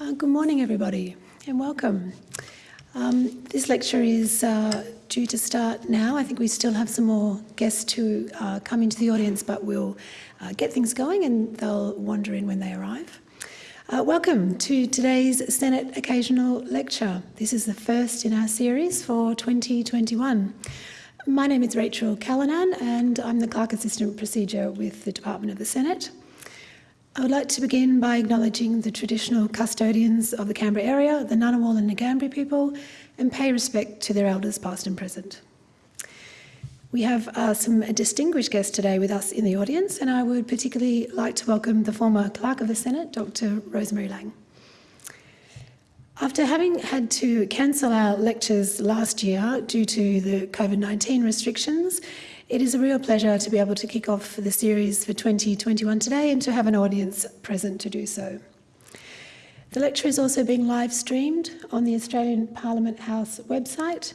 Uh, good morning, everybody, and welcome. Um, this lecture is uh, due to start now. I think we still have some more guests to uh, come into the audience, but we'll uh, get things going and they'll wander in when they arrive. Uh, welcome to today's Senate Occasional Lecture. This is the first in our series for 2021. My name is Rachel Callanan and I'm the Clerk Assistant Procedure with the Department of the Senate. I would like to begin by acknowledging the traditional custodians of the Canberra area, the Ngunnawal and Ngambri people, and pay respect to their elders past and present. We have uh, some distinguished guests today with us in the audience, and I would particularly like to welcome the former Clerk of the Senate, Dr Rosemary Laing. After having had to cancel our lectures last year due to the COVID-19 restrictions, it is a real pleasure to be able to kick off the series for 2021 today and to have an audience present to do so. The lecture is also being live streamed on the Australian Parliament House website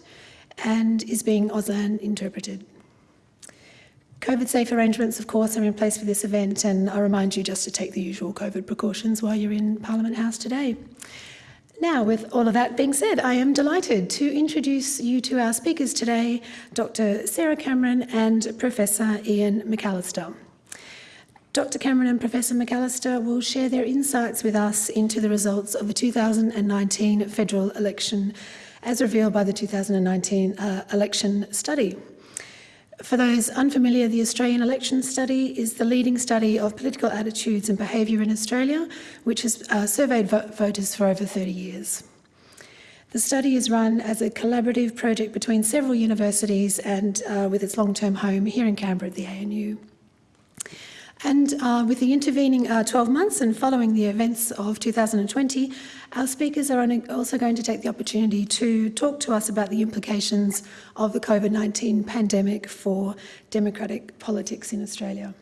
and is being Auslan interpreted. COVID safe arrangements, of course, are in place for this event and I remind you just to take the usual COVID precautions while you're in Parliament House today. Now, with all of that being said, I am delighted to introduce you to our speakers today, Dr Sarah Cameron and Professor Ian McAllister. Dr Cameron and Professor McAllister will share their insights with us into the results of the 2019 federal election as revealed by the 2019 uh, election study. For those unfamiliar, the Australian Election Study is the leading study of political attitudes and behaviour in Australia, which has uh, surveyed vo voters for over 30 years. The study is run as a collaborative project between several universities and uh, with its long-term home here in Canberra at the ANU. And uh, with the intervening uh, 12 months and following the events of 2020, our speakers are also going to take the opportunity to talk to us about the implications of the COVID-19 pandemic for democratic politics in Australia.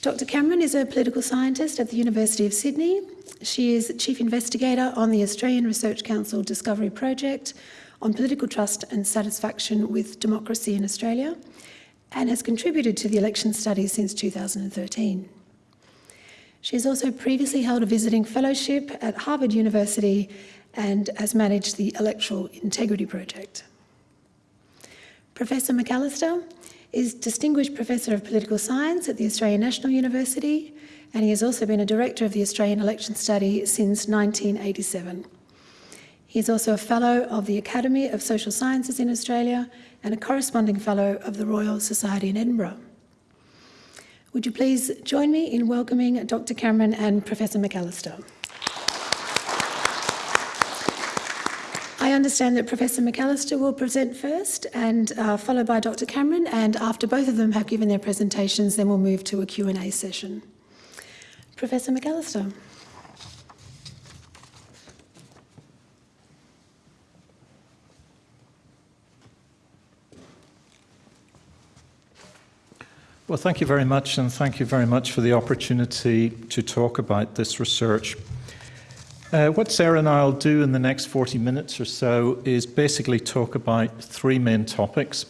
Dr Cameron is a political scientist at the University of Sydney. She is Chief Investigator on the Australian Research Council Discovery Project on political trust and satisfaction with democracy in Australia and has contributed to the election study since 2013. She has also previously held a visiting fellowship at Harvard University and has managed the Electoral Integrity Project. Professor McAllister is Distinguished Professor of Political Science at the Australian National University and he has also been a Director of the Australian Election Study since 1987. He is also a Fellow of the Academy of Social Sciences in Australia and a corresponding Fellow of the Royal Society in Edinburgh. Would you please join me in welcoming Dr Cameron and Professor McAllister. I understand that Professor McAllister will present first and uh, followed by Dr Cameron and after both of them have given their presentations then we'll move to a Q&A session. Professor McAllister. Well, thank you very much, and thank you very much for the opportunity to talk about this research. Uh, what Sarah and I will do in the next 40 minutes or so is basically talk about three main topics.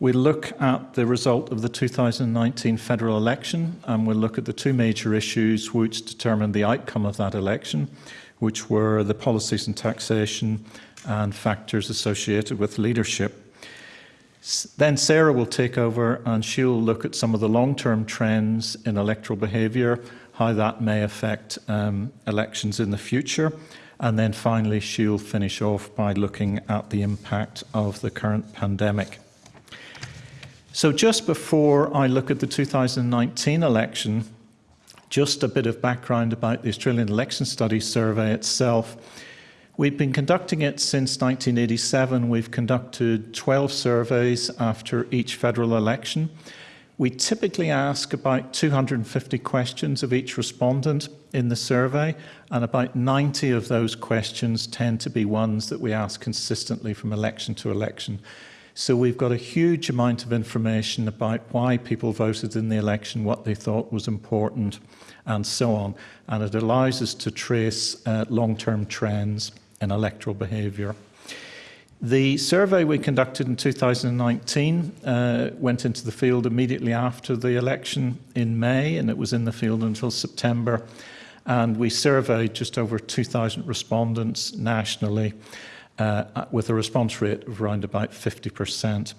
We'll look at the result of the 2019 federal election, and we'll look at the two major issues which determined the outcome of that election, which were the policies and taxation and factors associated with leadership. Then Sarah will take over and she'll look at some of the long-term trends in electoral behaviour, how that may affect um, elections in the future. And then finally, she'll finish off by looking at the impact of the current pandemic. So just before I look at the 2019 election, just a bit of background about the Australian Election Studies Survey itself. We've been conducting it since 1987. We've conducted 12 surveys after each federal election. We typically ask about 250 questions of each respondent in the survey, and about 90 of those questions tend to be ones that we ask consistently from election to election. So we've got a huge amount of information about why people voted in the election, what they thought was important, and so on. And it allows us to trace uh, long-term trends in electoral behaviour. The survey we conducted in 2019 uh, went into the field immediately after the election in May, and it was in the field until September. And we surveyed just over 2,000 respondents nationally uh, with a response rate of around about 50%.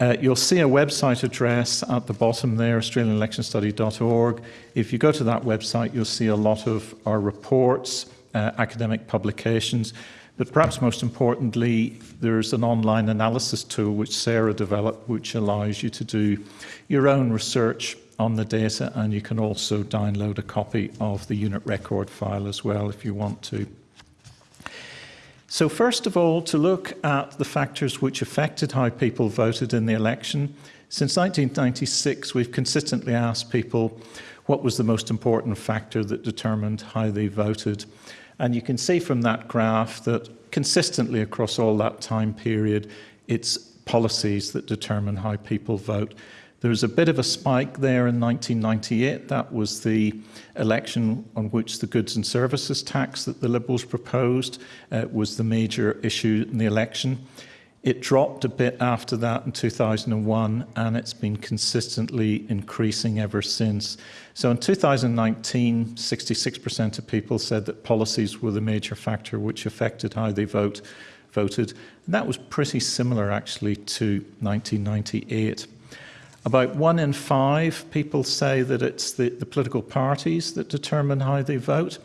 Uh, you'll see a website address at the bottom there, australianelectionstudy.org. If you go to that website, you'll see a lot of our reports, uh, academic publications, but perhaps most importantly, there's an online analysis tool which Sarah developed, which allows you to do your own research on the data, and you can also download a copy of the unit record file as well if you want to. So first of all, to look at the factors which affected how people voted in the election. Since 1996, we've consistently asked people what was the most important factor that determined how they voted. And you can see from that graph that consistently across all that time period, it's policies that determine how people vote. There was a bit of a spike there in 1998. That was the election on which the goods and services tax that the Liberals proposed uh, was the major issue in the election. It dropped a bit after that in 2001, and it's been consistently increasing ever since. So in 2019, 66% of people said that policies were the major factor which affected how they vote, voted. And that was pretty similar actually to 1998. About one in five people say that it's the, the political parties that determine how they vote.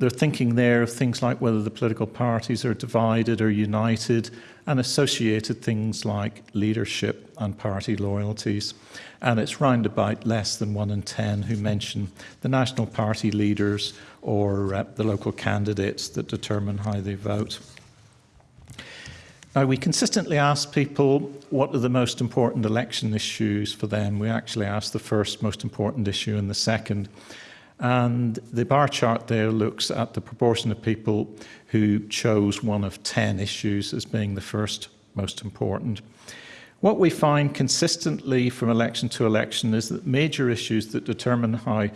They're thinking there of things like whether the political parties are divided or united and associated things like leadership and party loyalties. And it's round about less than one in 10 who mention the national party leaders or uh, the local candidates that determine how they vote. Now, we consistently ask people what are the most important election issues for them. We actually ask the first most important issue and the second. And the bar chart there looks at the proportion of people who chose one of 10 issues as being the first most important. What we find consistently from election to election is that major issues that determine how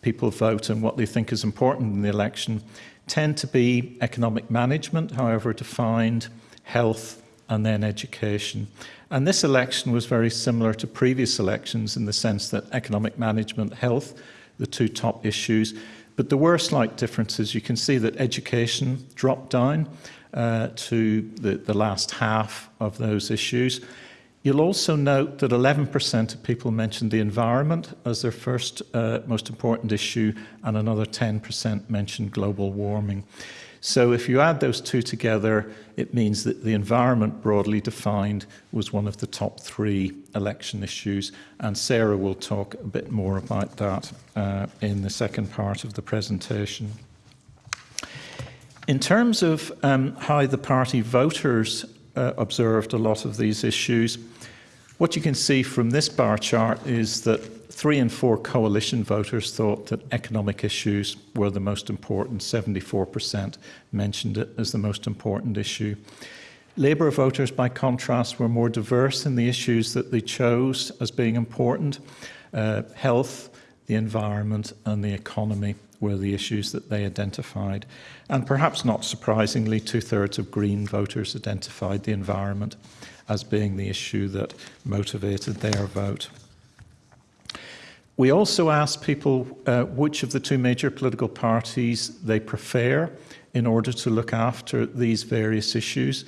people vote and what they think is important in the election tend to be economic management, however defined, health, and then education. And this election was very similar to previous elections in the sense that economic management, health, the two top issues. But there were slight differences. You can see that education dropped down uh, to the, the last half of those issues. You'll also note that 11% of people mentioned the environment as their first uh, most important issue, and another 10% mentioned global warming. So if you add those two together, it means that the environment broadly defined was one of the top three election issues. And Sarah will talk a bit more about that uh, in the second part of the presentation. In terms of um, how the party voters uh, observed a lot of these issues, what you can see from this bar chart is that three in four coalition voters thought that economic issues were the most important. 74% mentioned it as the most important issue. Labor voters, by contrast, were more diverse in the issues that they chose as being important. Uh, health, the environment, and the economy were the issues that they identified. And perhaps not surprisingly, two thirds of Green voters identified the environment as being the issue that motivated their vote. We also asked people uh, which of the two major political parties they prefer in order to look after these various issues.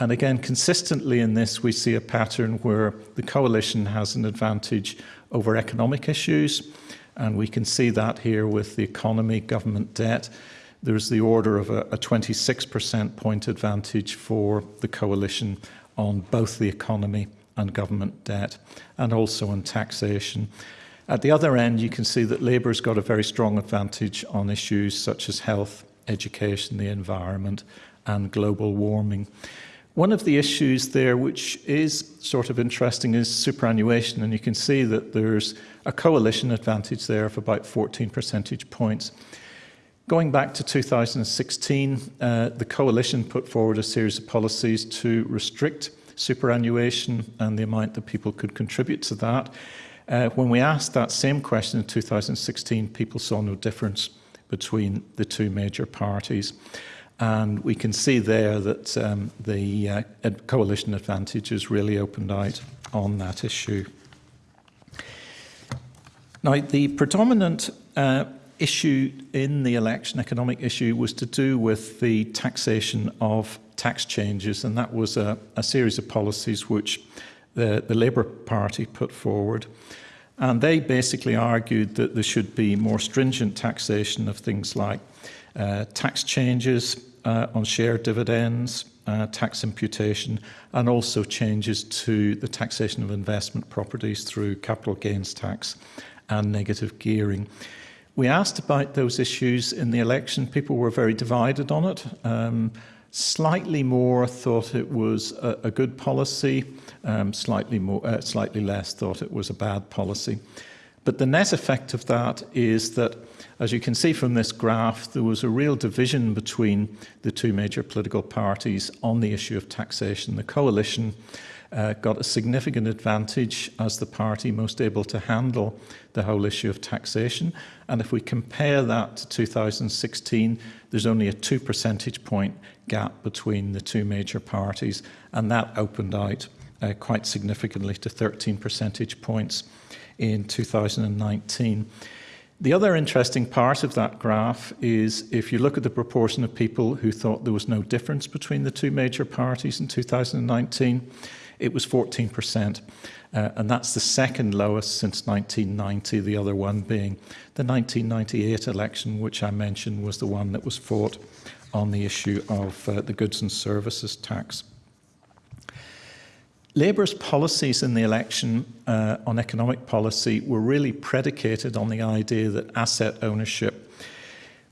And again, consistently in this, we see a pattern where the coalition has an advantage over economic issues. And we can see that here with the economy, government debt. There's the order of a, a 26% point advantage for the coalition on both the economy and government debt, and also on taxation. At the other end, you can see that Labor's got a very strong advantage on issues such as health, education, the environment, and global warming. One of the issues there, which is sort of interesting, is superannuation, and you can see that there's a coalition advantage there of about 14 percentage points. Going back to 2016, uh, the coalition put forward a series of policies to restrict superannuation and the amount that people could contribute to that. Uh, when we asked that same question in 2016, people saw no difference between the two major parties. And we can see there that um, the uh, coalition advantage is really opened out on that issue. Now, the predominant uh, issue in the election, economic issue, was to do with the taxation of tax changes, and that was a, a series of policies which the, the Labor Party put forward. And they basically argued that there should be more stringent taxation of things like uh, tax changes uh, on share dividends, uh, tax imputation, and also changes to the taxation of investment properties through capital gains tax and negative gearing. We asked about those issues in the election. People were very divided on it. Um, slightly more thought it was a, a good policy, um, slightly, more, uh, slightly less thought it was a bad policy. But the net effect of that is that, as you can see from this graph, there was a real division between the two major political parties on the issue of taxation. The coalition uh, got a significant advantage as the party most able to handle the whole issue of taxation. And if we compare that to 2016, there's only a two percentage point gap between the two major parties, and that opened out uh, quite significantly to 13 percentage points in 2019. The other interesting part of that graph is if you look at the proportion of people who thought there was no difference between the two major parties in 2019, it was 14%. Uh, and that's the second lowest since 1990, the other one being the 1998 election, which I mentioned was the one that was fought on the issue of uh, the goods and services tax. Labor's policies in the election uh, on economic policy were really predicated on the idea that asset ownership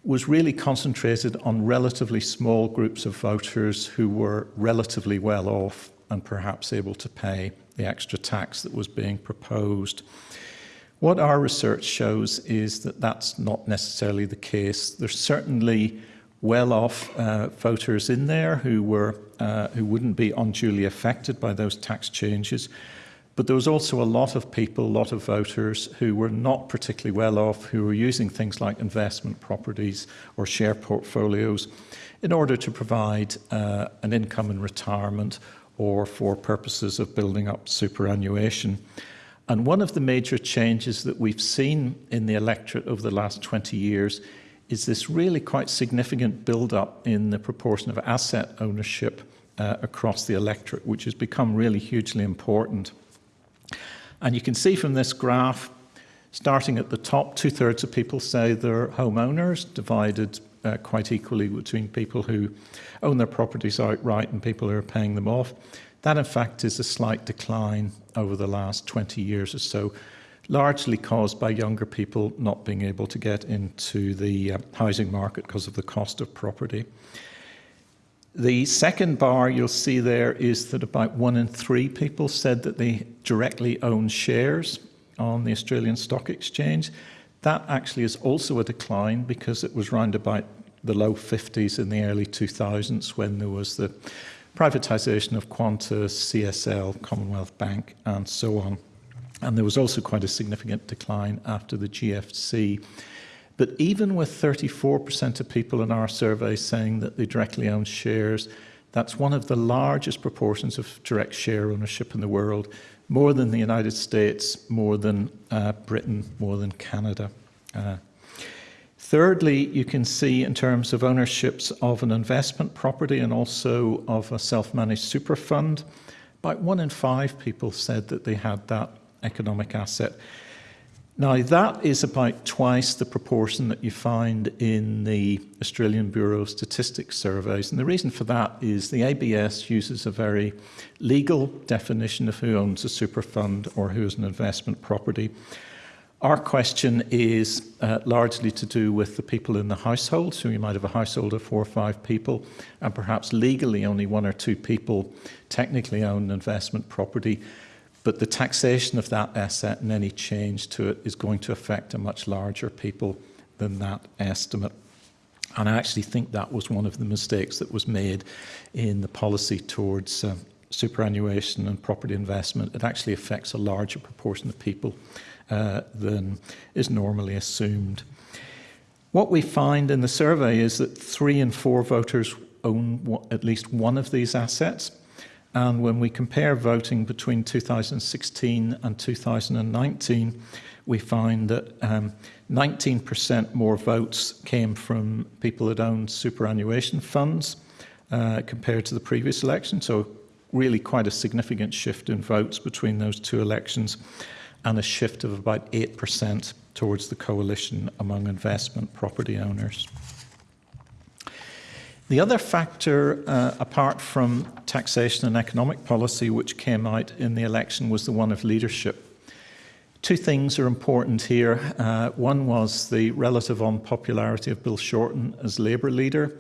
was really concentrated on relatively small groups of voters who were relatively well off and perhaps able to pay the extra tax that was being proposed. What our research shows is that that's not necessarily the case. There's certainly well-off uh, voters in there who were uh, who wouldn't be unduly affected by those tax changes. But there was also a lot of people, a lot of voters who were not particularly well off, who were using things like investment properties or share portfolios in order to provide uh, an income in retirement or for purposes of building up superannuation. And one of the major changes that we've seen in the electorate over the last 20 years is this really quite significant build-up in the proportion of asset ownership uh, across the electorate, which has become really hugely important. And you can see from this graph, starting at the top, two-thirds of people say they're homeowners, divided uh, quite equally between people who own their properties outright and people who are paying them off. That, in fact, is a slight decline over the last 20 years or so, largely caused by younger people not being able to get into the uh, housing market because of the cost of property. The second bar you'll see there is that about one in three people said that they directly own shares on the Australian Stock Exchange. That actually is also a decline because it was round about the low 50s in the early 2000s when there was the privatisation of Qantas, CSL, Commonwealth Bank and so on. And there was also quite a significant decline after the GFC. But even with 34% of people in our survey saying that they directly own shares, that's one of the largest proportions of direct share ownership in the world, more than the United States, more than uh, Britain, more than Canada. Uh, thirdly, you can see in terms of ownerships of an investment property and also of a self-managed super fund, about one in five people said that they had that economic asset. Now, that is about twice the proportion that you find in the Australian Bureau of Statistics surveys. And the reason for that is the ABS uses a very legal definition of who owns a super fund or who is an investment property. Our question is uh, largely to do with the people in the household. So you might have a household of four or five people, and perhaps legally only one or two people technically own an investment property. But the taxation of that asset and any change to it is going to affect a much larger people than that estimate. And I actually think that was one of the mistakes that was made in the policy towards uh, superannuation and property investment. It actually affects a larger proportion of people uh, than is normally assumed. What we find in the survey is that three in four voters own at least one of these assets. And when we compare voting between 2016 and 2019, we find that 19% um, more votes came from people that owned superannuation funds uh, compared to the previous election. So really quite a significant shift in votes between those two elections and a shift of about 8% towards the coalition among investment property owners. The other factor, uh, apart from taxation and economic policy, which came out in the election was the one of leadership. Two things are important here. Uh, one was the relative unpopularity of Bill Shorten as Labor leader,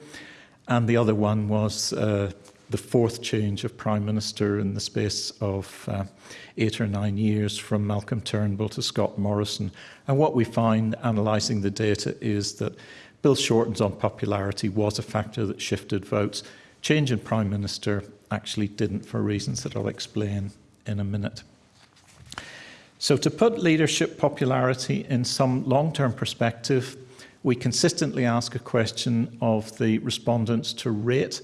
and the other one was uh, the fourth change of Prime Minister in the space of uh, eight or nine years from Malcolm Turnbull to Scott Morrison. And what we find analysing the data is that Bill Shorten's unpopularity was a factor that shifted votes. Change in Prime Minister actually didn't for reasons that I'll explain in a minute. So to put leadership popularity in some long-term perspective, we consistently ask a question of the respondents to rate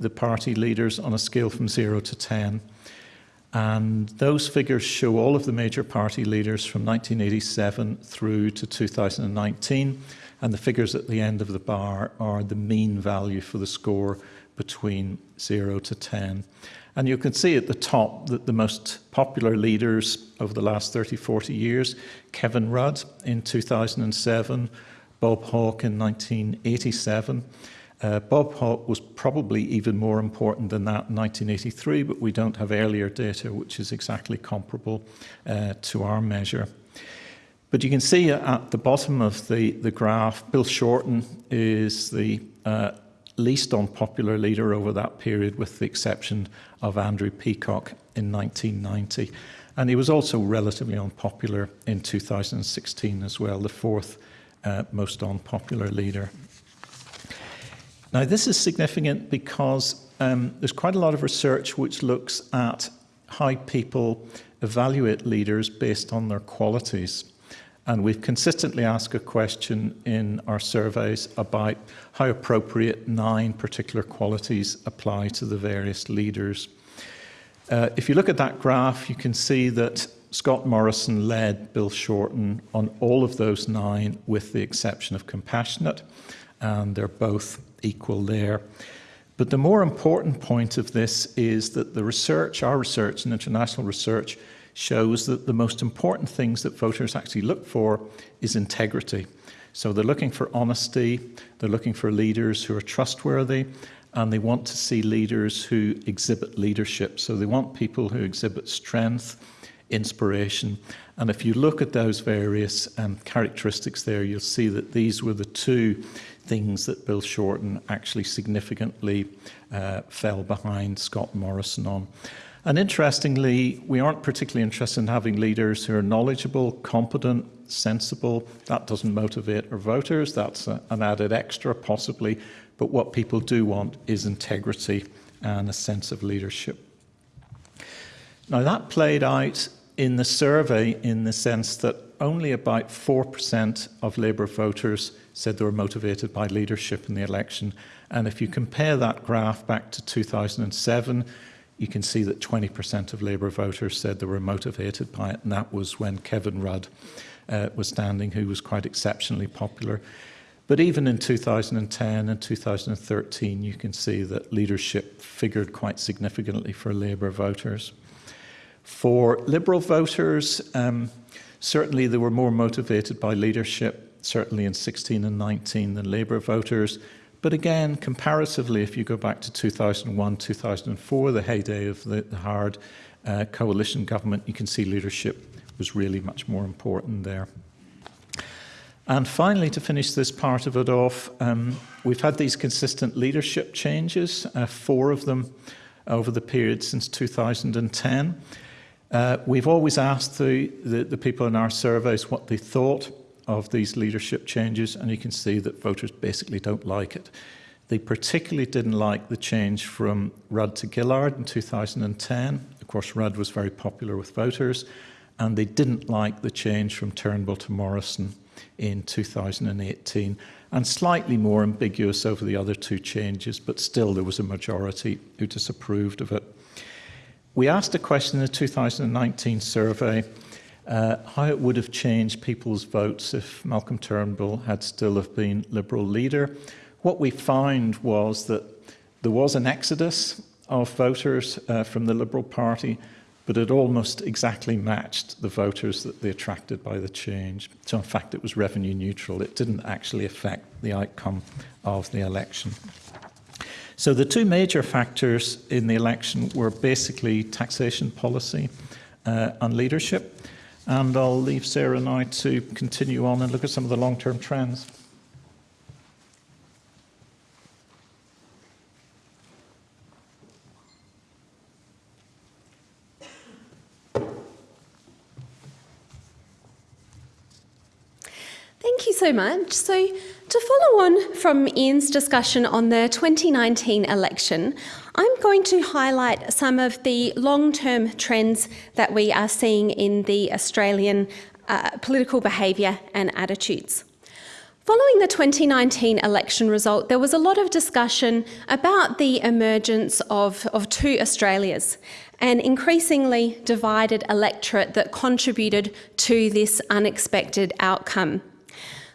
the party leaders on a scale from 0 to 10. And those figures show all of the major party leaders from 1987 through to 2019. And the figures at the end of the bar are the mean value for the score between 0 to 10. And you can see at the top that the most popular leaders over the last 30, 40 years, Kevin Rudd in 2007, Bob Hawke in 1987, uh, Bob Hawke was probably even more important than that in 1983, but we don't have earlier data which is exactly comparable uh, to our measure. But you can see at the bottom of the, the graph, Bill Shorten is the uh, least unpopular leader over that period, with the exception of Andrew Peacock in 1990. And he was also relatively unpopular in 2016 as well, the fourth uh, most unpopular leader. Now, this is significant because um, there's quite a lot of research which looks at how people evaluate leaders based on their qualities. And we've consistently asked a question in our surveys about how appropriate nine particular qualities apply to the various leaders. Uh, if you look at that graph, you can see that Scott Morrison led Bill Shorten on all of those nine, with the exception of compassionate, and they're both equal there. But the more important point of this is that the research, our research and international research, shows that the most important things that voters actually look for is integrity. So they're looking for honesty, they're looking for leaders who are trustworthy, and they want to see leaders who exhibit leadership. So they want people who exhibit strength, inspiration. And if you look at those various um, characteristics there, you'll see that these were the two things that Bill Shorten actually significantly uh, fell behind Scott Morrison on. And interestingly, we aren't particularly interested in having leaders who are knowledgeable, competent, sensible. That doesn't motivate our voters. That's a, an added extra, possibly. But what people do want is integrity and a sense of leadership. Now, that played out in the survey in the sense that only about 4% of Labor voters said they were motivated by leadership in the election. And if you compare that graph back to 2007, you can see that 20% of Labor voters said they were motivated by it, and that was when Kevin Rudd uh, was standing, who was quite exceptionally popular. But even in 2010 and 2013, you can see that leadership figured quite significantly for Labor voters. For Liberal voters, um, certainly they were more motivated by leadership certainly in 16 and 19 than Labor voters. But again, comparatively, if you go back to 2001, 2004, the heyday of the, the Howard uh, coalition government, you can see leadership was really much more important there. And finally, to finish this part of it off, um, we've had these consistent leadership changes, uh, four of them over the period since 2010. Uh, we've always asked the, the, the people in our surveys what they thought of these leadership changes, and you can see that voters basically don't like it. They particularly didn't like the change from Rudd to Gillard in 2010. Of course, Rudd was very popular with voters, and they didn't like the change from Turnbull to Morrison in 2018, and slightly more ambiguous over the other two changes, but still there was a majority who disapproved of it. we asked a question in the 2019 survey uh, how it would have changed people's votes if Malcolm Turnbull had still have been Liberal leader. What we found was that there was an exodus of voters uh, from the Liberal Party, but it almost exactly matched the voters that they attracted by the change. So in fact, it was revenue neutral. It didn't actually affect the outcome of the election. So the two major factors in the election were basically taxation policy uh, and leadership. And I'll leave Sarah now to continue on and look at some of the long-term trends. Thank you so much. So, to follow on from Ian's discussion on the 2019 election, I'm going to highlight some of the long term trends that we are seeing in the Australian uh, political behaviour and attitudes. Following the 2019 election result, there was a lot of discussion about the emergence of, of two Australias, an increasingly divided electorate that contributed to this unexpected outcome.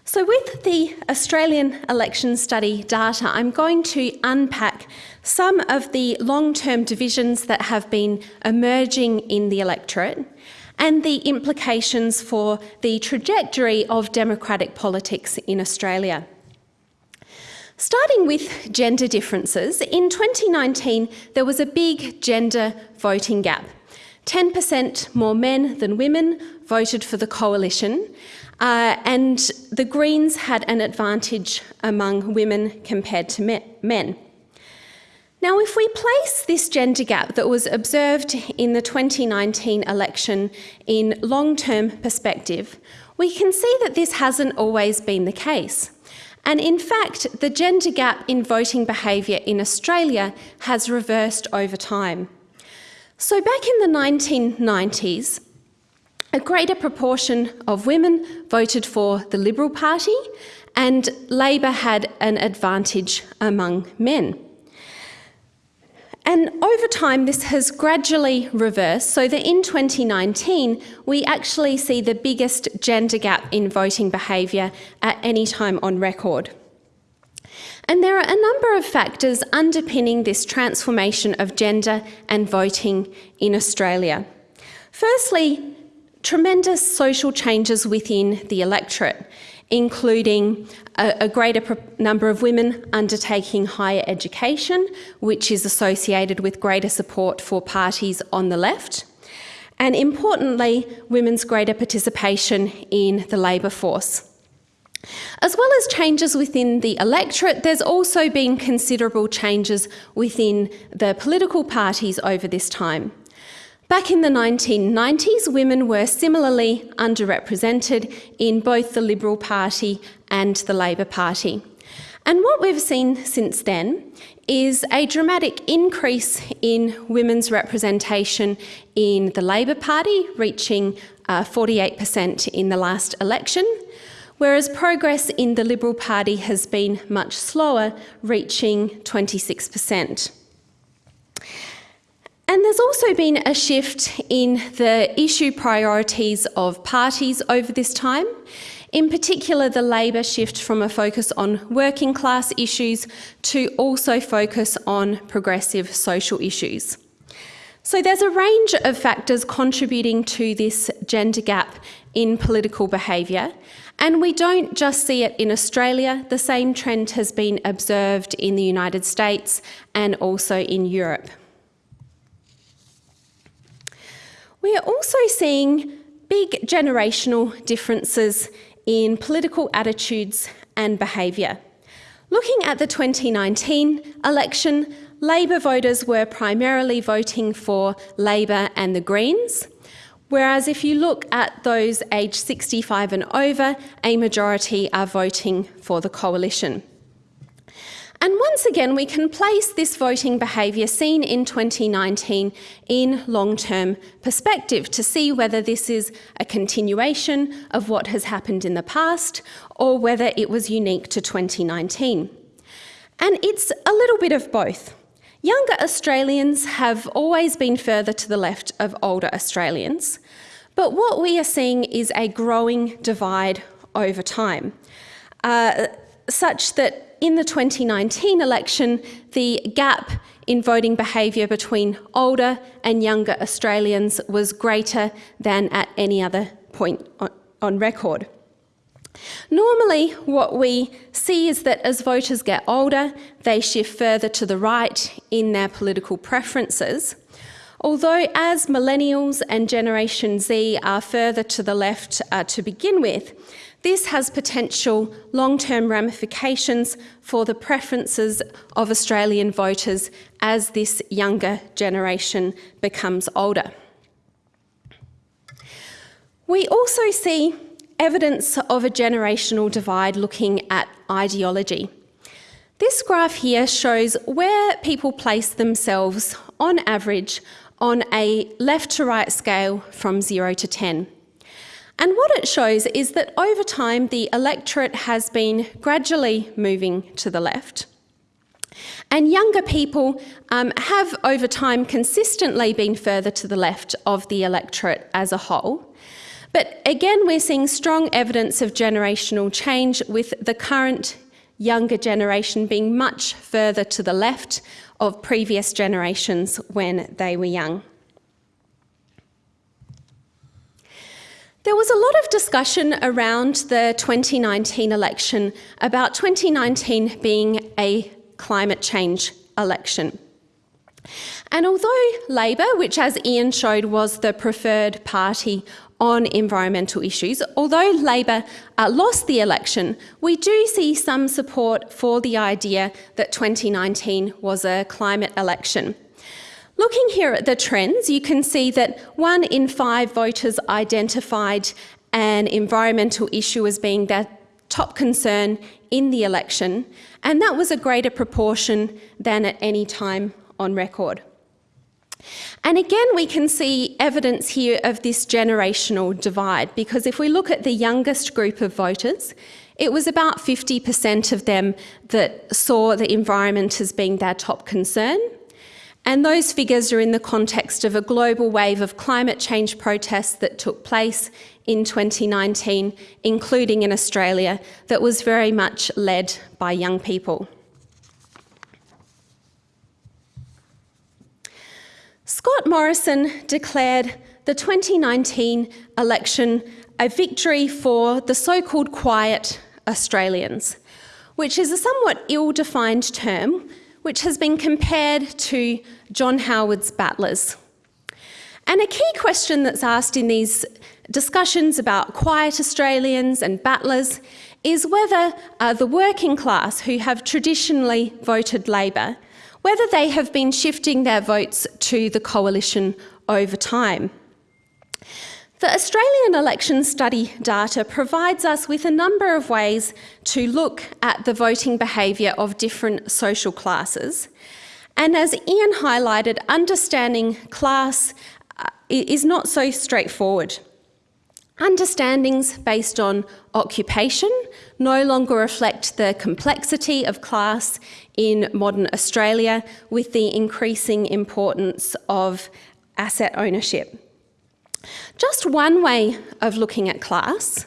So, with the Australian election study data, I'm going to unpack some of the long term divisions that have been emerging in the electorate and the implications for the trajectory of democratic politics in Australia. Starting with gender differences, in 2019 there was a big gender voting gap. 10% more men than women voted for the coalition, uh, and the Greens had an advantage among women compared to men. Now, if we place this gender gap that was observed in the 2019 election in long term perspective, we can see that this hasn't always been the case. And in fact, the gender gap in voting behaviour in Australia has reversed over time. So, back in the 1990s, a greater proportion of women voted for the Liberal Party, and Labor had an advantage among men. And over time, this has gradually reversed so that in 2019, we actually see the biggest gender gap in voting behaviour at any time on record. And there are a number of factors underpinning this transformation of gender and voting in Australia. Firstly, tremendous social changes within the electorate, including a, a greater number of women undertaking higher education, which is associated with greater support for parties on the left. And importantly, women's greater participation in the labour force. As well as changes within the electorate, there's also been considerable changes within the political parties over this time. Back in the 1990s, women were similarly underrepresented in both the Liberal Party and the Labor Party. And what we've seen since then is a dramatic increase in women's representation in the Labor Party, reaching uh, 48% in the last election, whereas progress in the Liberal Party has been much slower, reaching 26%. And there's also been a shift in the issue priorities of parties over this time. In particular, the Labor shift from a focus on working class issues to also focus on progressive social issues. So there's a range of factors contributing to this gender gap in political behaviour. And we don't just see it in Australia, the same trend has been observed in the United States and also in Europe. We are also seeing big generational differences in political attitudes and behaviour. Looking at the 2019 election, Labor voters were primarily voting for Labor and the Greens, whereas if you look at those aged 65 and over, a majority are voting for the coalition. And once again, we can place this voting behaviour seen in 2019 in long term perspective to see whether this is a continuation of what has happened in the past or whether it was unique to 2019. And it's a little bit of both. Younger Australians have always been further to the left of older Australians, but what we are seeing is a growing divide over time, uh, such that in the 2019 election, the gap in voting behaviour between older and younger Australians was greater than at any other point on, on record. Normally, what we see is that as voters get older, they shift further to the right in their political preferences. Although, as millennials and Generation Z are further to the left uh, to begin with, this has potential long term ramifications for the preferences of Australian voters as this younger generation becomes older. We also see evidence of a generational divide looking at ideology. This graph here shows where people place themselves on average on a left to right scale from 0 to 10. And what it shows is that over time the electorate has been gradually moving to the left. And younger people um, have over time consistently been further to the left of the electorate as a whole. But again, we're seeing strong evidence of generational change with the current younger generation being much further to the left of previous generations when they were young. There was a lot of discussion around the 2019 election about 2019 being a climate change election. And although Labor, which as Ian showed was the preferred party on environmental issues. Although Labor uh, lost the election, we do see some support for the idea that 2019 was a climate election. Looking here at the trends, you can see that one in five voters identified an environmental issue as being their top concern in the election, and that was a greater proportion than at any time on record. And again, we can see evidence here of this generational divide because if we look at the youngest group of voters, it was about 50% of them that saw the environment as being their top concern. And those figures are in the context of a global wave of climate change protests that took place in 2019, including in Australia, that was very much led by young people. Scott Morrison declared the 2019 election a victory for the so called quiet Australians, which is a somewhat ill defined term which has been compared to John Howard's battlers. And a key question that's asked in these discussions about quiet Australians and battlers is whether uh, the working class, who have traditionally voted Labor, whether they have been shifting their votes to the coalition over time. The Australian election study data provides us with a number of ways to look at the voting behaviour of different social classes. And as Ian highlighted, understanding class uh, is not so straightforward. Understandings based on occupation no longer reflect the complexity of class in modern Australia with the increasing importance of asset ownership. Just one way of looking at class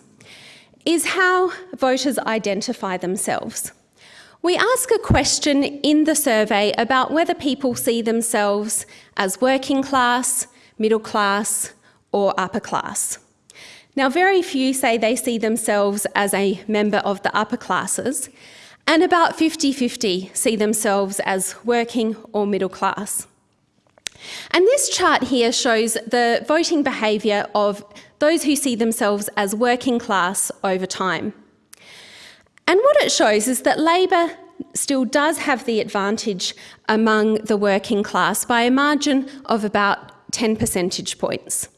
is how voters identify themselves. We ask a question in the survey about whether people see themselves as working class, middle class, or upper class. Now, very few say they see themselves as a member of the upper classes, and about 50 50 see themselves as working or middle class. And this chart here shows the voting behaviour of those who see themselves as working class over time. And what it shows is that Labor still does have the advantage among the working class by a margin of about 10 percentage points.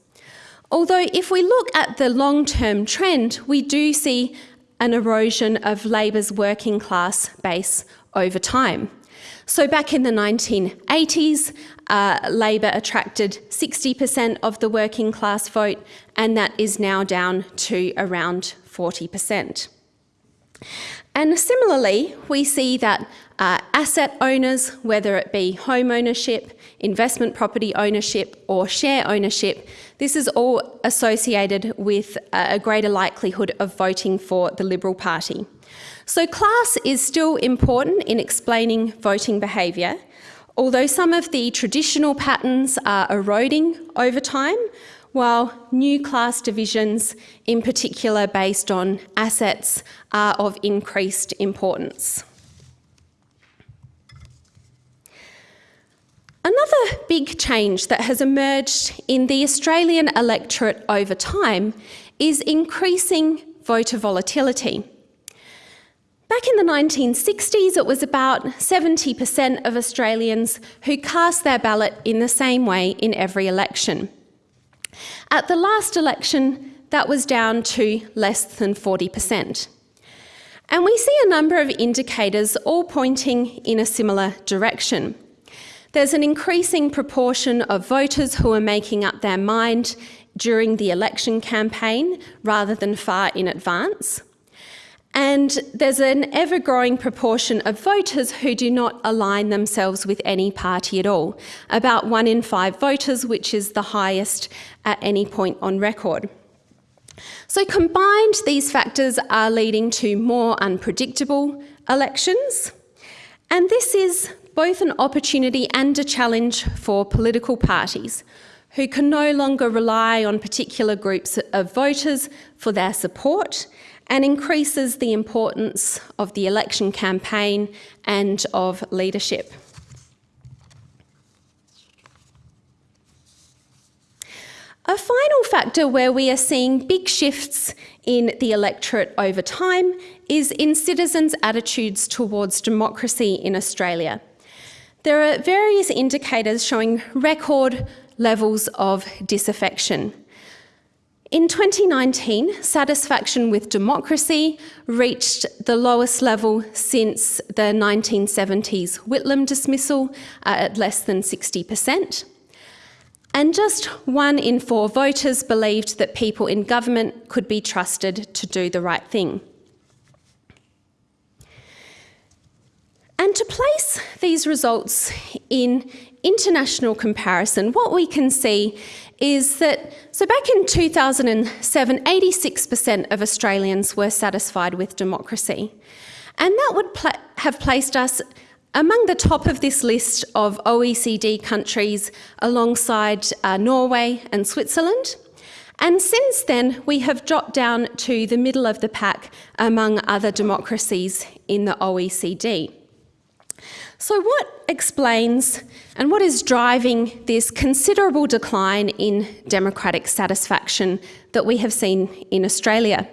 Although, if we look at the long term trend, we do see an erosion of Labor's working class base over time. So, back in the 1980s, uh, Labor attracted 60% of the working class vote, and that is now down to around 40%. And similarly, we see that uh, asset owners, whether it be home ownership, investment property ownership, or share ownership, this is all associated with a greater likelihood of voting for the Liberal Party. So, class is still important in explaining voting behaviour, although some of the traditional patterns are eroding over time, while new class divisions, in particular based on assets, are of increased importance. Another big change that has emerged in the Australian electorate over time is increasing voter volatility. Back in the 1960s, it was about 70% of Australians who cast their ballot in the same way in every election. At the last election, that was down to less than 40%. And we see a number of indicators all pointing in a similar direction. There's an increasing proportion of voters who are making up their mind during the election campaign rather than far in advance. And there's an ever growing proportion of voters who do not align themselves with any party at all, about one in five voters, which is the highest at any point on record. So, combined, these factors are leading to more unpredictable elections. And this is both an opportunity and a challenge for political parties who can no longer rely on particular groups of voters for their support and increases the importance of the election campaign and of leadership. A final factor where we are seeing big shifts in the electorate over time is in citizens' attitudes towards democracy in Australia. There are various indicators showing record levels of disaffection. In 2019, satisfaction with democracy reached the lowest level since the 1970s Whitlam dismissal uh, at less than 60%. And just one in four voters believed that people in government could be trusted to do the right thing. And to place these results in international comparison, what we can see is that, so back in 2007, 86% of Australians were satisfied with democracy. And that would have placed us among the top of this list of OECD countries alongside uh, Norway and Switzerland. And since then, we have dropped down to the middle of the pack among other democracies in the OECD. So, what explains and what is driving this considerable decline in democratic satisfaction that we have seen in Australia?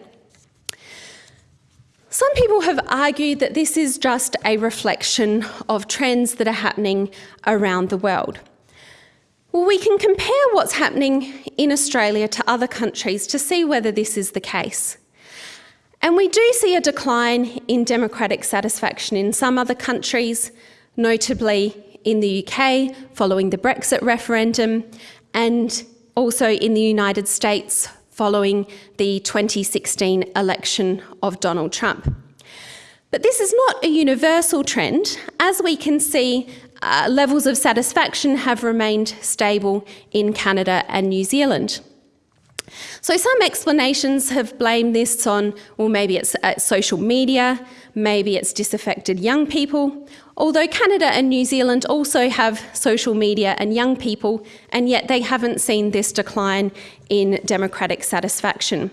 Some people have argued that this is just a reflection of trends that are happening around the world. Well, we can compare what's happening in Australia to other countries to see whether this is the case. And we do see a decline in democratic satisfaction in some other countries, notably in the UK following the Brexit referendum, and also in the United States following the 2016 election of Donald Trump. But this is not a universal trend. As we can see, uh, levels of satisfaction have remained stable in Canada and New Zealand. So, some explanations have blamed this on, well, maybe it's uh, social media, maybe it's disaffected young people, although Canada and New Zealand also have social media and young people, and yet they haven't seen this decline in democratic satisfaction.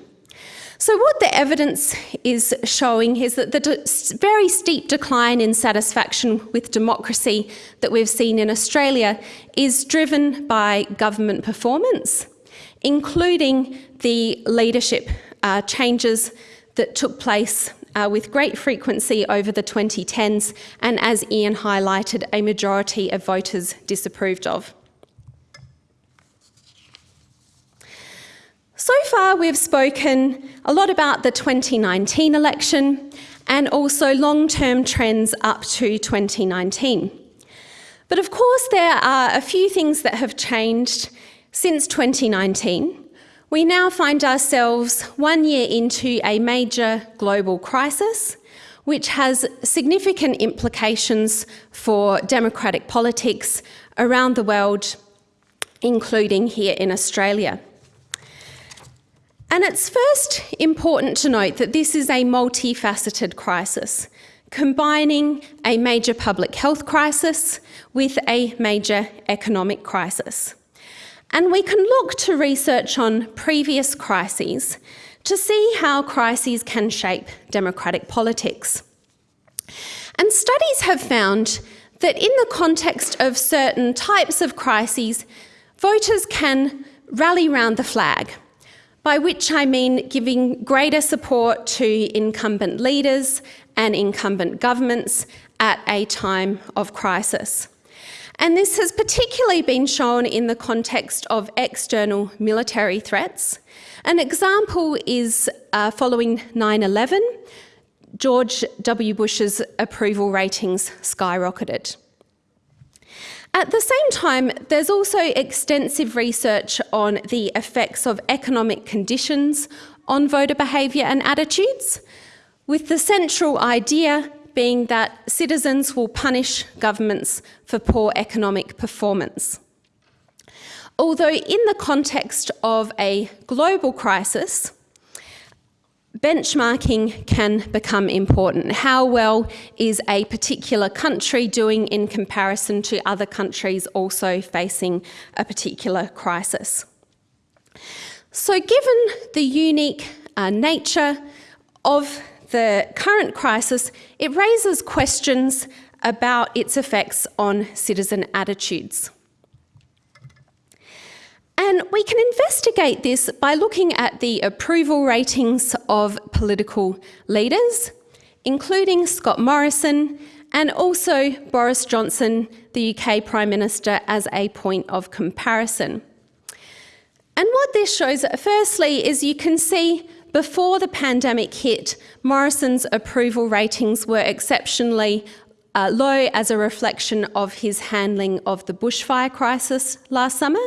So, what the evidence is showing is that the very steep decline in satisfaction with democracy that we've seen in Australia is driven by government performance including the leadership uh, changes that took place uh, with great frequency over the 2010s, and as Ian highlighted, a majority of voters disapproved of. So far, we've spoken a lot about the 2019 election and also long term trends up to 2019. But of course, there are a few things that have changed since 2019, we now find ourselves one year into a major global crisis. which has significant implications for democratic politics around the world, including here in Australia. And it's first important to note that this is a multifaceted crisis, combining a major public health crisis with a major economic crisis. And we can look to research on previous crises to see how crises can shape democratic politics. And studies have found that in the context of certain types of crises, voters can rally round the flag, by which I mean giving greater support to incumbent leaders and incumbent governments at a time of crisis. And this has particularly been shown in the context of external military threats. An example is uh, following 9 11, George W. Bush's approval ratings skyrocketed. At the same time, there's also extensive research on the effects of economic conditions on voter behaviour and attitudes, with the central idea being that citizens will punish governments for poor economic performance. Although, in the context of a global crisis, benchmarking can become important. How well is a particular country doing in comparison to other countries also facing a particular crisis? So, given the unique uh, nature of the current crisis, it raises questions about its effects on citizen attitudes. And we can investigate this by looking at the approval ratings of political leaders, including Scott Morrison and also Boris Johnson, the UK Prime Minister, as a point of comparison. And what this shows, firstly, is you can see before the pandemic hit, Morrison's approval ratings were exceptionally uh, low as a reflection of his handling of the bushfire crisis last summer.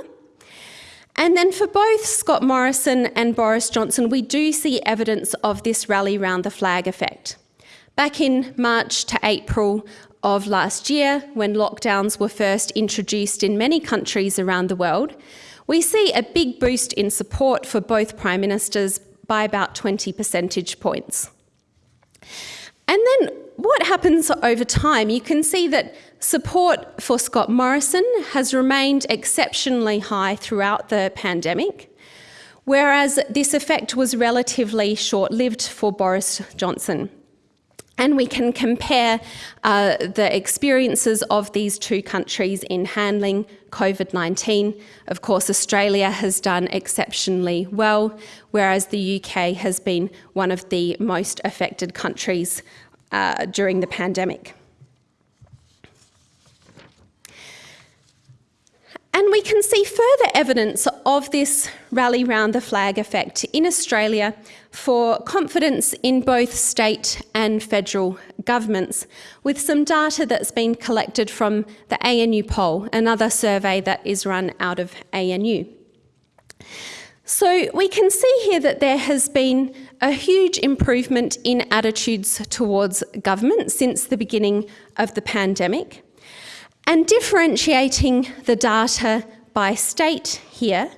And then for both Scott Morrison and Boris Johnson, we do see evidence of this rally round the flag effect. Back in March to April of last year, when lockdowns were first introduced in many countries around the world, we see a big boost in support for both Prime Ministers by about 20 percentage points. And then what happens over time? You can see that support for Scott Morrison has remained exceptionally high throughout the pandemic, whereas this effect was relatively short lived for Boris Johnson. And we can compare uh, the experiences of these two countries in handling COVID 19. Of course, Australia has done exceptionally well, whereas the UK has been one of the most affected countries uh, during the pandemic. And we can see further evidence of this rally round the flag effect in Australia for confidence in both state and federal governments, with some data that's been collected from the ANU poll, another survey that is run out of ANU. So we can see here that there has been a huge improvement in attitudes towards government since the beginning of the pandemic. And differentiating the data by state here,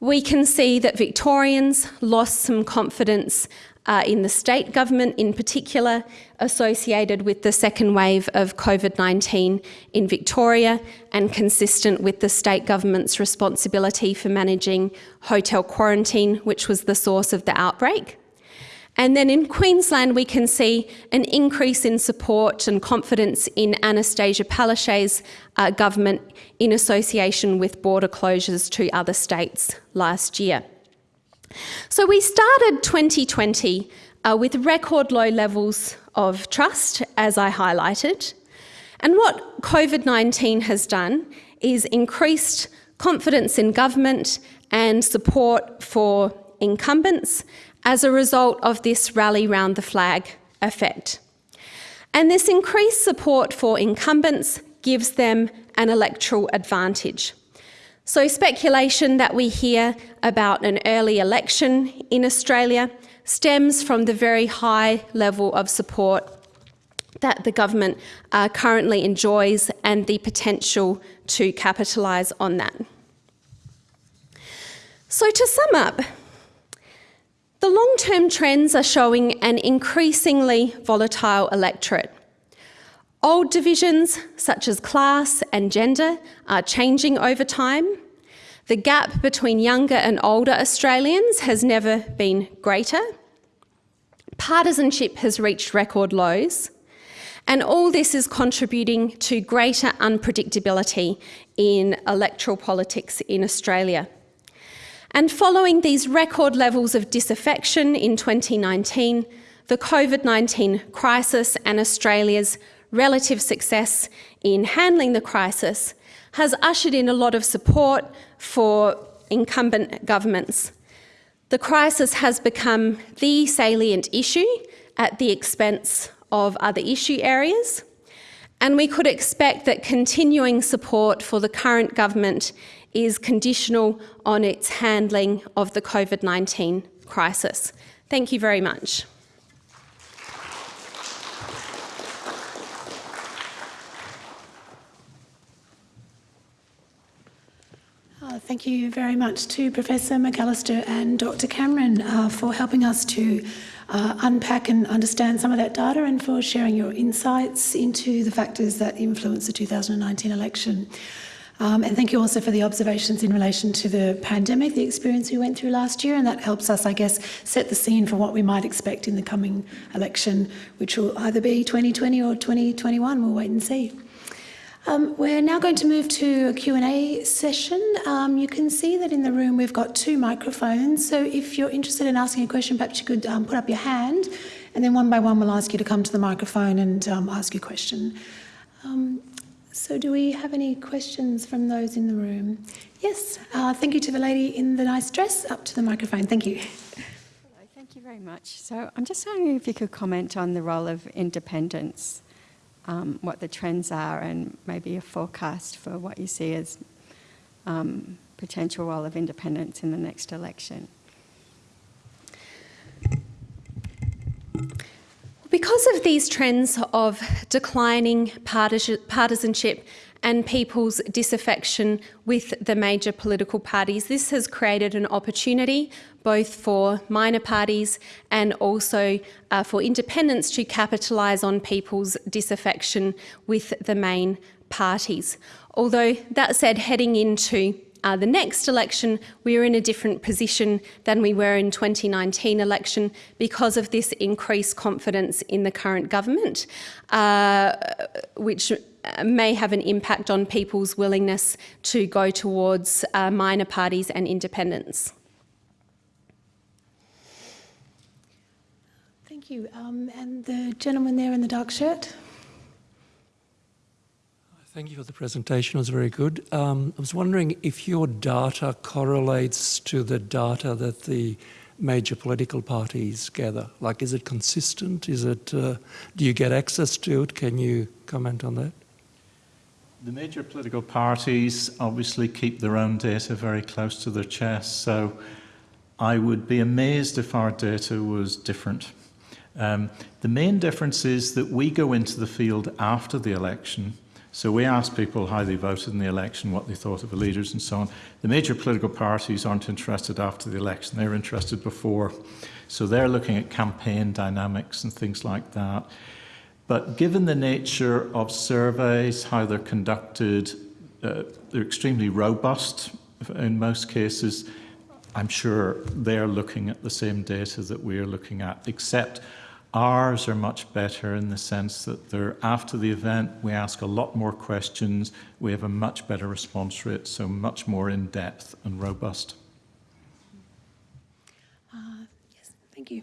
we can see that Victorians lost some confidence uh, in the state government, in particular, associated with the second wave of COVID 19 in Victoria and consistent with the state government's responsibility for managing hotel quarantine, which was the source of the outbreak. And then in Queensland, we can see an increase in support and confidence in Annastacia Palaszczuk's uh, government in association with border closures to other states last year. So we started 2020 uh, with record low levels of trust, as I highlighted. And what COVID 19 has done is increased confidence in government and support for incumbents as a result of this rally round the flag effect. And this increased support for incumbents gives them an electoral advantage. So, speculation that we hear about an early election in Australia stems from the very high level of support that the government uh, currently enjoys and the potential to capitalise on that. So, to sum up, the long term trends are showing an increasingly volatile electorate. Old divisions, such as class and gender, are changing over time. The gap between younger and older Australians has never been greater. Partisanship has reached record lows. And all this is contributing to greater unpredictability in electoral politics in Australia. And following these record levels of disaffection in 2019, the COVID 19 crisis and Australia's relative success in handling the crisis has ushered in a lot of support for incumbent governments. The crisis has become the salient issue at the expense of other issue areas, and we could expect that continuing support for the current government is conditional on its handling of the COVID 19 crisis. Thank you very much. Uh, thank you very much to Professor McAllister and Dr. Cameron uh, for helping us to uh, unpack and understand some of that data and for sharing your insights into the factors that influence the 2019 election. Um, and thank you also for the observations in relation to the pandemic, the experience we went through last year, and that helps us, I guess, set the scene for what we might expect in the coming election, which will either be 2020 or 2021. We'll wait and see. Um, we're now going to move to a Q&A session. Um, you can see that in the room we've got two microphones, so if you're interested in asking a question, perhaps you could um, put up your hand, and then one by one we'll ask you to come to the microphone and um, ask your question. So do we have any questions from those in the room? Yes, uh, thank you to the lady in the nice dress. Up to the microphone, thank you. Hello, thank you very much. So I'm just wondering if you could comment on the role of independents, um, what the trends are and maybe a forecast for what you see as um, potential role of independents in the next election. Because of these trends of declining partisanship and people's disaffection with the major political parties, this has created an opportunity both for minor parties and also uh, for independents to capitalise on people's disaffection with the main parties. Although, that said, heading into uh, the next election, we are in a different position than we were in 2019 election because of this increased confidence in the current government, uh, which may have an impact on people's willingness to go towards uh, minor parties and independents. Thank you. Um, and the gentleman there in the dark shirt. Thank you for the presentation. It was very good. Um, I was wondering if your data correlates to the data that the major political parties gather. Like, is it consistent? Is it? Uh, do you get access to it? Can you comment on that? The major political parties obviously keep their own data very close to their chest, so I would be amazed if our data was different. Um, the main difference is that we go into the field after the election so we asked people how they voted in the election, what they thought of the leaders and so on. The major political parties aren't interested after the election, they're interested before. So they're looking at campaign dynamics and things like that. But given the nature of surveys, how they're conducted, uh, they're extremely robust in most cases. I'm sure they're looking at the same data that we're looking at, except Ours are much better in the sense that they're after the event, we ask a lot more questions, we have a much better response rate, so much more in depth and robust. Uh, yes, thank you.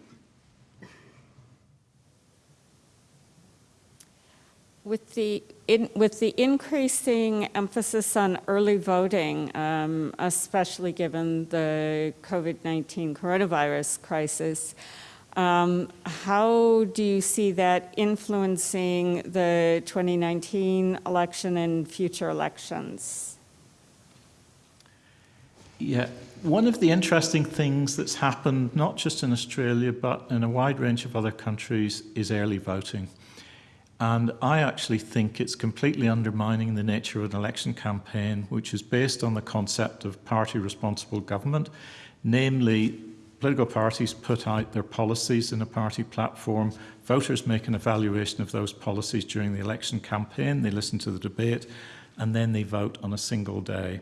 With the, in, with the increasing emphasis on early voting, um, especially given the COVID 19 coronavirus crisis, um, how do you see that influencing the 2019 election and future elections? Yeah, one of the interesting things that's happened, not just in Australia, but in a wide range of other countries, is early voting. And I actually think it's completely undermining the nature of an election campaign, which is based on the concept of party responsible government. Namely, political parties put out their policies in a party platform. Voters make an evaluation of those policies during the election campaign. They listen to the debate and then they vote on a single day.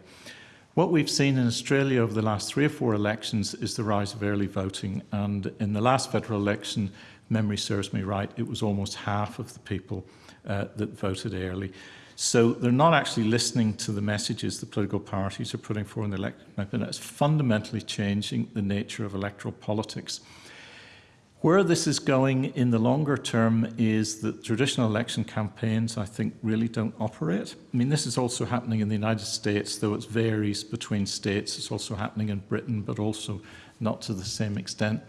What we've seen in Australia over the last three or four elections is the rise of early voting. And in the last federal election, memory serves me right, it was almost half of the people uh, that voted early. So they're not actually listening to the messages the political parties are putting forward in the election. It's fundamentally changing the nature of electoral politics. Where this is going in the longer term is that traditional election campaigns, I think, really don't operate. I mean, this is also happening in the United States, though it varies between states. It's also happening in Britain, but also not to the same extent.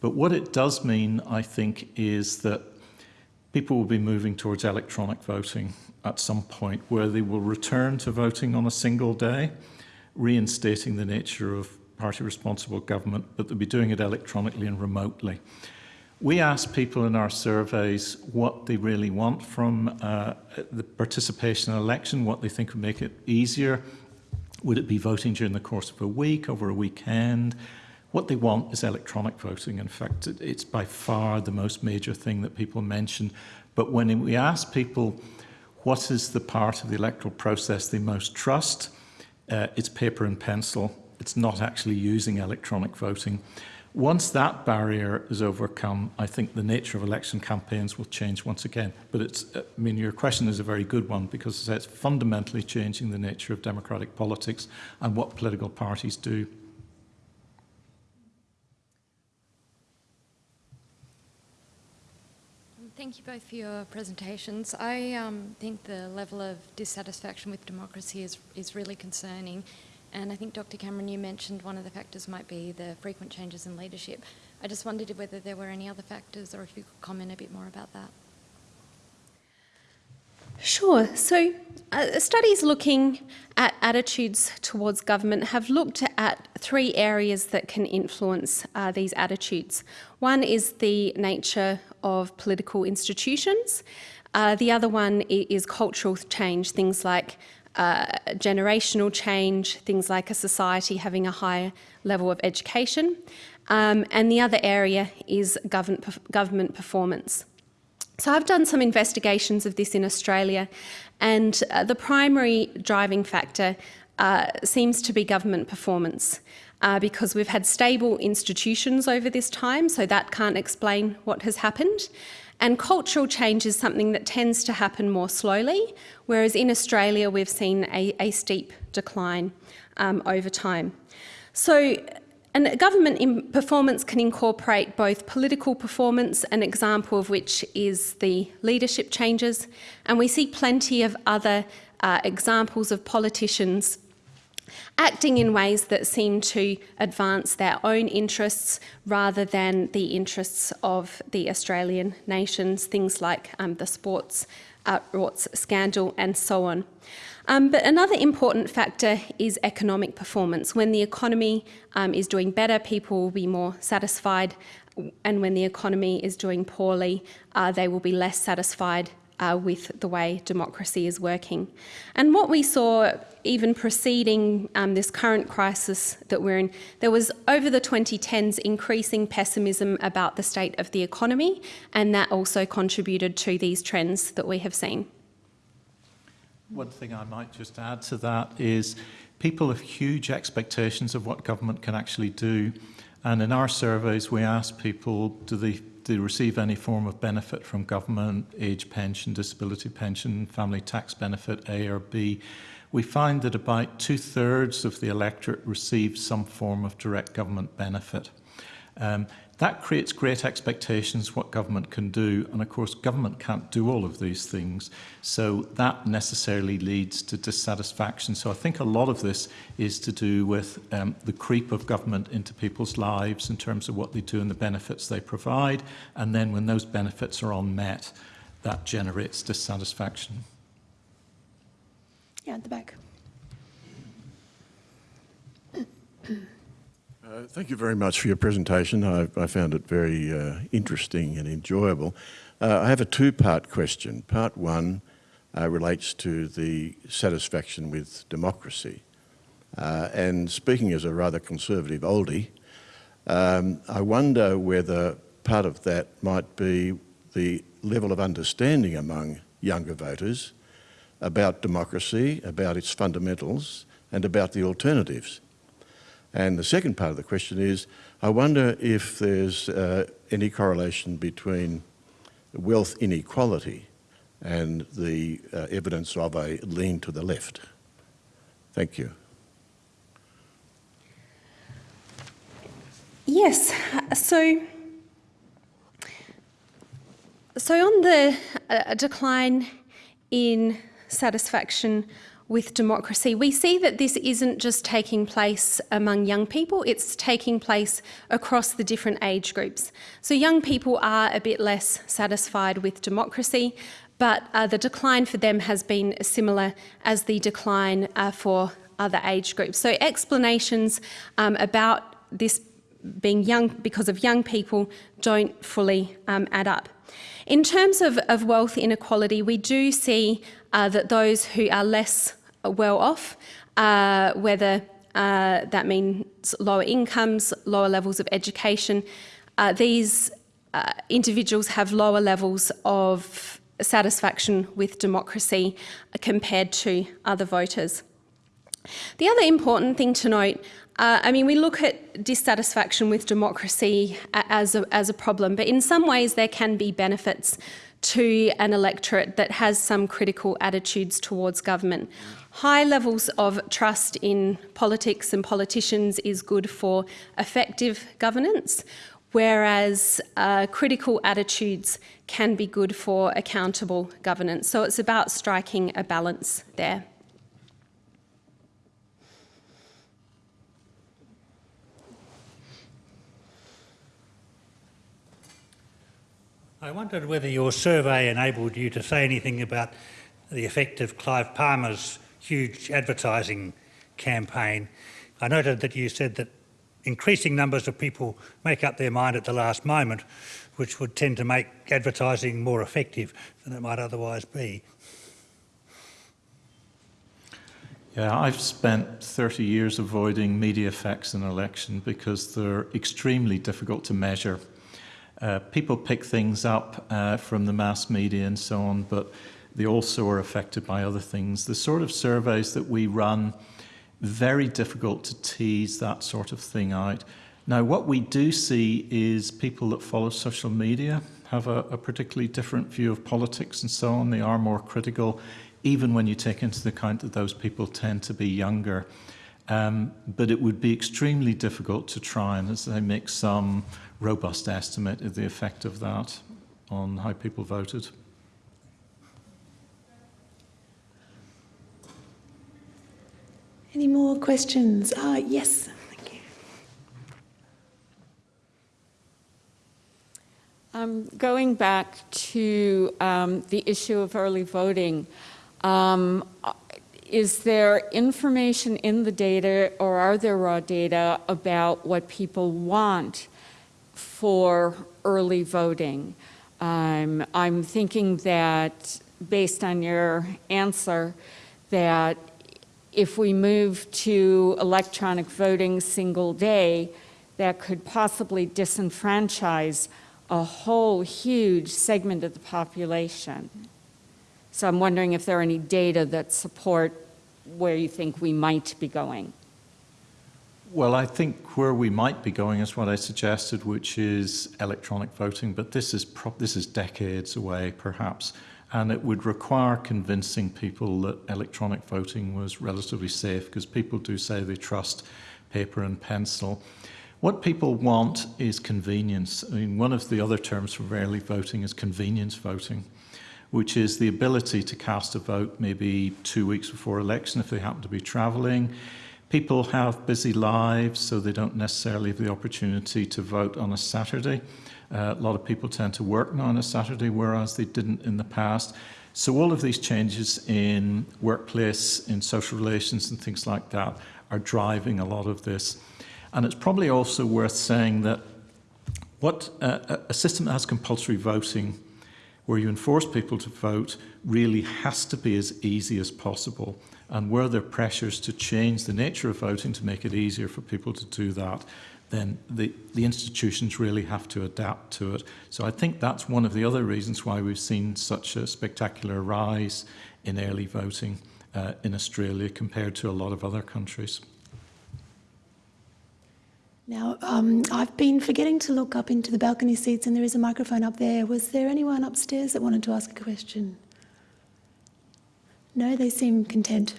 But what it does mean, I think, is that people will be moving towards electronic voting at some point where they will return to voting on a single day, reinstating the nature of party responsible government, but they'll be doing it electronically and remotely. We ask people in our surveys what they really want from uh, the participation in election, what they think would make it easier. Would it be voting during the course of a week, over a weekend? What they want is electronic voting. In fact, it's by far the most major thing that people mention. But when we ask people what is the part of the electoral process they most trust, uh, it's paper and pencil. It's not actually using electronic voting. Once that barrier is overcome, I think the nature of election campaigns will change once again. But it's, uh, I mean, your question is a very good one because it's fundamentally changing the nature of democratic politics and what political parties do. Thank you both for your presentations. I um, think the level of dissatisfaction with democracy is, is really concerning. And I think, Dr. Cameron, you mentioned one of the factors might be the frequent changes in leadership. I just wondered whether there were any other factors or if you could comment a bit more about that. Sure. So, uh, studies looking at attitudes towards government have looked at three areas that can influence uh, these attitudes. One is the nature of political institutions. Uh, the other one is cultural change, things like uh, generational change, things like a society having a higher level of education. Um, and the other area is government, government performance. So I've done some investigations of this in Australia, and uh, the primary driving factor uh, seems to be government performance. Uh, because we've had stable institutions over this time, so that can't explain what has happened. And cultural change is something that tends to happen more slowly, whereas in Australia we've seen a, a steep decline um, over time. So and government performance can incorporate both political performance, an example of which is the leadership changes, and we see plenty of other uh, examples of politicians acting in ways that seem to advance their own interests rather than the interests of the Australian nations, things like um, the sports uh, rorts scandal and so on. Um, but another important factor is economic performance. When the economy um, is doing better, people will be more satisfied, and when the economy is doing poorly, uh, they will be less satisfied uh, with the way democracy is working. And what we saw even preceding um, this current crisis that we're in, there was over the 2010s increasing pessimism about the state of the economy, and that also contributed to these trends that we have seen. One thing I might just add to that is people have huge expectations of what government can actually do. And in our surveys, we ask people, do they, they receive any form of benefit from government, age pension, disability pension, family tax benefit, A or B? We find that about two thirds of the electorate receive some form of direct government benefit. Um, that creates great expectations what government can do. And of course, government can't do all of these things. So that necessarily leads to dissatisfaction. So I think a lot of this is to do with um, the creep of government into people's lives in terms of what they do and the benefits they provide. And then when those benefits are unmet, that generates dissatisfaction. Yeah, at the back. thank you very much for your presentation. I, I found it very uh, interesting and enjoyable. Uh, I have a two-part question. Part one uh, relates to the satisfaction with democracy. Uh, and speaking as a rather conservative oldie, um, I wonder whether part of that might be the level of understanding among younger voters about democracy, about its fundamentals, and about the alternatives. And the second part of the question is, I wonder if there's uh, any correlation between wealth inequality and the uh, evidence of a lean to the left. Thank you. Yes. So, so on the uh, decline in satisfaction with democracy, we see that this isn't just taking place among young people, it's taking place across the different age groups. So young people are a bit less satisfied with democracy, but uh, the decline for them has been similar as the decline uh, for other age groups. So explanations um, about this being young because of young people don't fully um, add up. In terms of, of, wealth inequality, we do see uh, that those who are less well off, uh, whether uh, that means lower incomes, lower levels of education, uh, these uh, individuals have lower levels of satisfaction with democracy compared to other voters. The other important thing to note uh, I mean, we look at dissatisfaction with democracy as a, as a problem, but in some ways there can be benefits to an electorate that has some critical attitudes towards government. High levels of trust in politics and politicians is good for effective governance, whereas uh, critical attitudes can be good for accountable governance. So it's about striking a balance there. I wondered whether your survey enabled you to say anything about the effect of Clive Palmer's huge advertising campaign. I noted that you said that increasing numbers of people make up their mind at the last moment, which would tend to make advertising more effective than it might otherwise be. Yeah, I've spent 30 years avoiding media effects in election because they're extremely difficult to measure. Uh, people pick things up uh, from the mass media and so on, but they also are affected by other things. The sort of surveys that we run, very difficult to tease that sort of thing out. Now, what we do see is people that follow social media have a, a particularly different view of politics and so on. They are more critical, even when you take into account that those people tend to be younger. Um, but it would be extremely difficult to try and, as they make some robust estimate of the effect of that on how people voted. Any more questions? Uh, yes, thank you. Um, going back to um, the issue of early voting, um, is there information in the data or are there raw data about what people want for early voting. Um, I'm thinking that based on your answer that if we move to electronic voting single day, that could possibly disenfranchise a whole huge segment of the population. So I'm wondering if there are any data that support where you think we might be going. Well, I think where we might be going is what I suggested, which is electronic voting, but this is this is decades away, perhaps, and it would require convincing people that electronic voting was relatively safe, because people do say they trust paper and pencil. What people want is convenience. I mean, one of the other terms for early voting is convenience voting, which is the ability to cast a vote maybe two weeks before election if they happen to be traveling People have busy lives, so they don't necessarily have the opportunity to vote on a Saturday. Uh, a lot of people tend to work now on a Saturday, whereas they didn't in the past. So all of these changes in workplace, in social relations and things like that are driving a lot of this. And it's probably also worth saying that what uh, a system that has compulsory voting where you enforce people to vote really has to be as easy as possible. And were there pressures to change the nature of voting to make it easier for people to do that, then the, the institutions really have to adapt to it. So I think that's one of the other reasons why we've seen such a spectacular rise in early voting uh, in Australia compared to a lot of other countries. Now, um, I've been forgetting to look up into the balcony seats, and there is a microphone up there. Was there anyone upstairs that wanted to ask a question? No, they seem content,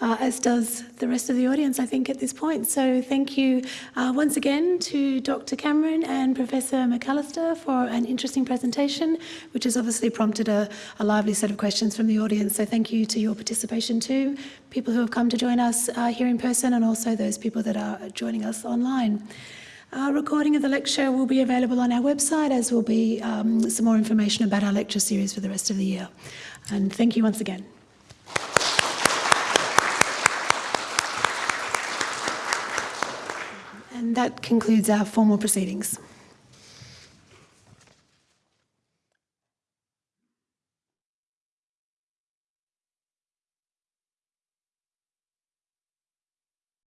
uh, as does the rest of the audience, I think, at this point. So thank you uh, once again to Dr. Cameron and Professor McAllister for an interesting presentation, which has obviously prompted a, a lively set of questions from the audience. So thank you to your participation too, people who have come to join us uh, here in person and also those people that are joining us online. A recording of the lecture will be available on our website, as will be um, some more information about our lecture series for the rest of the year. And thank you once again. And that concludes our formal proceedings.